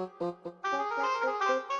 Música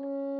Mm.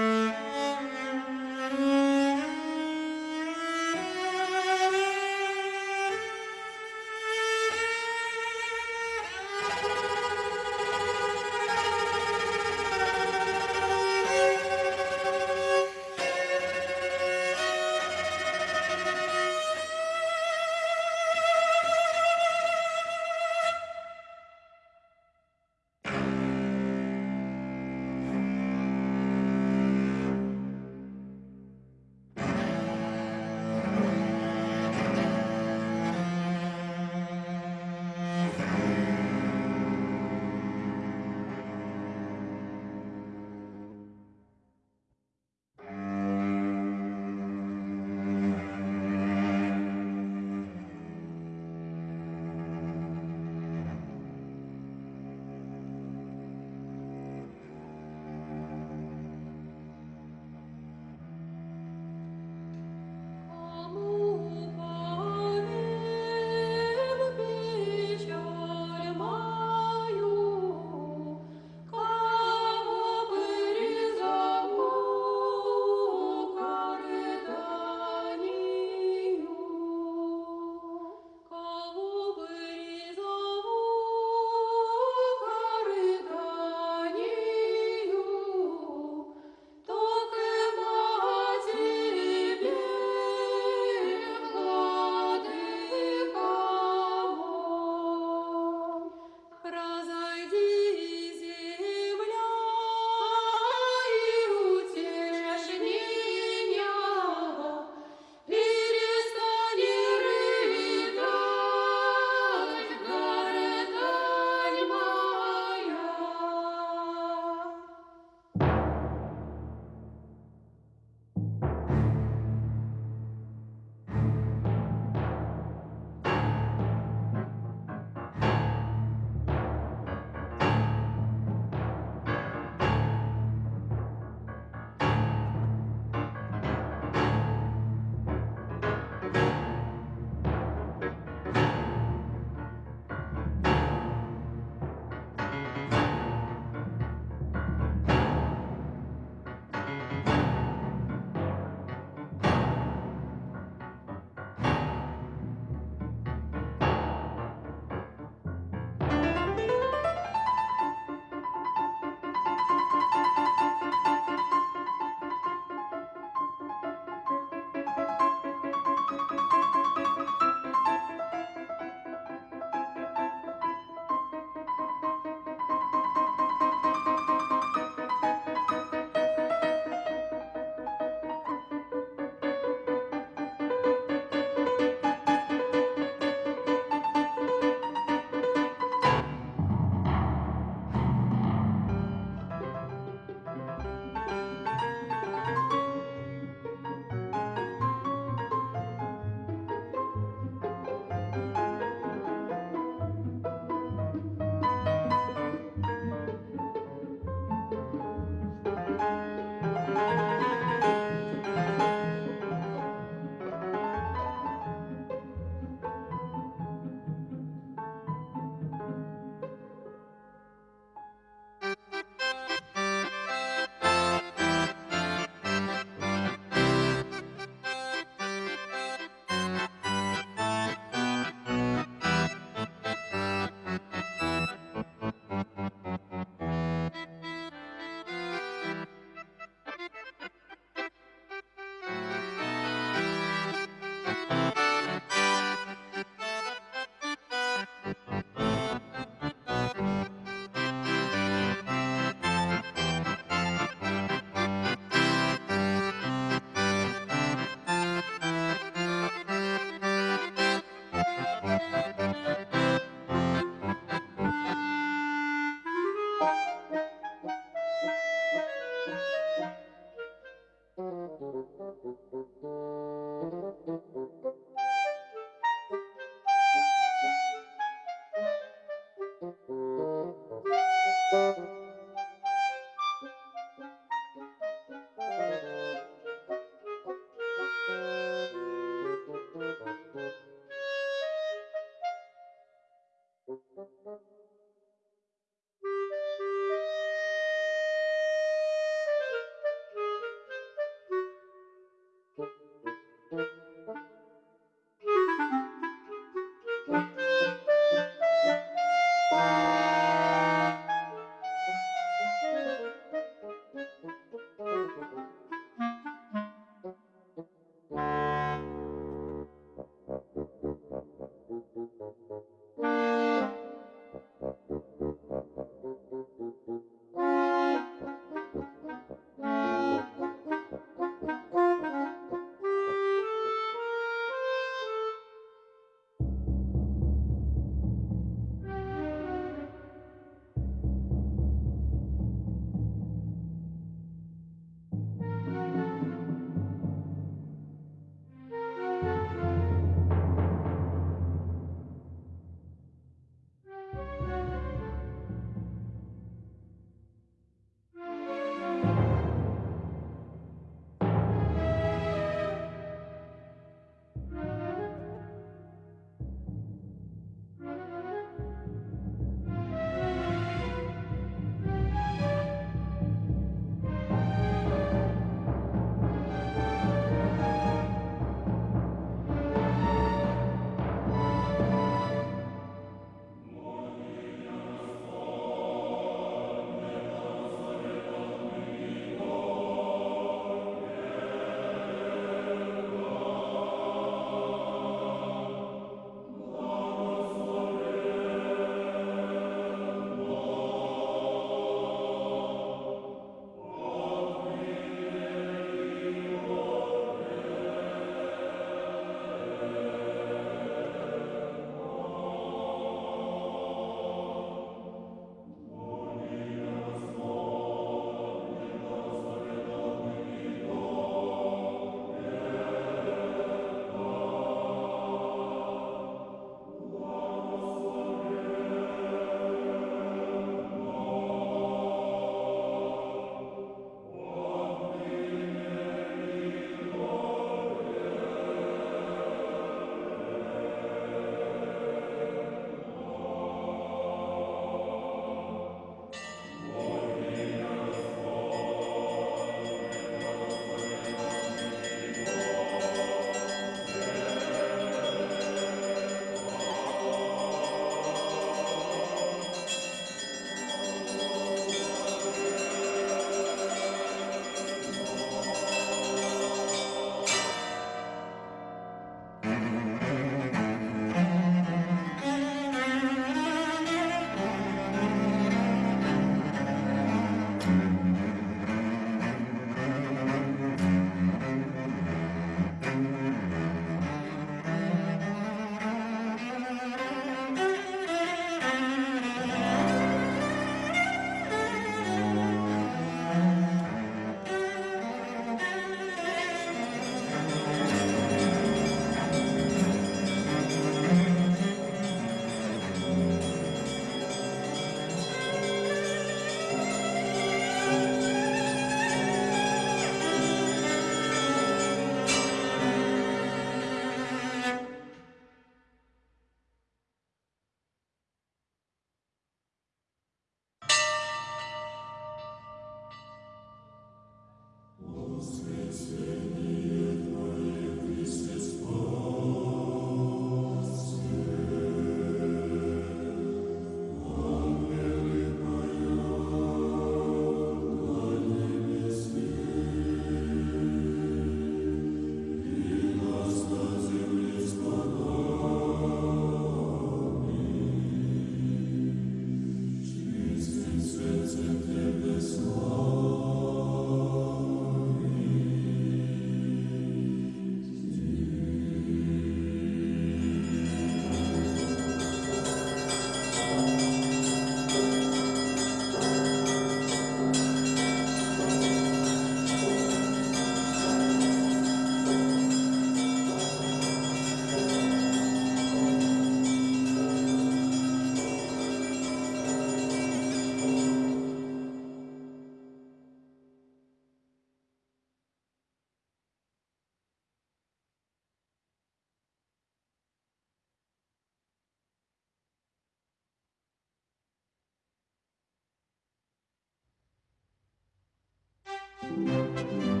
Música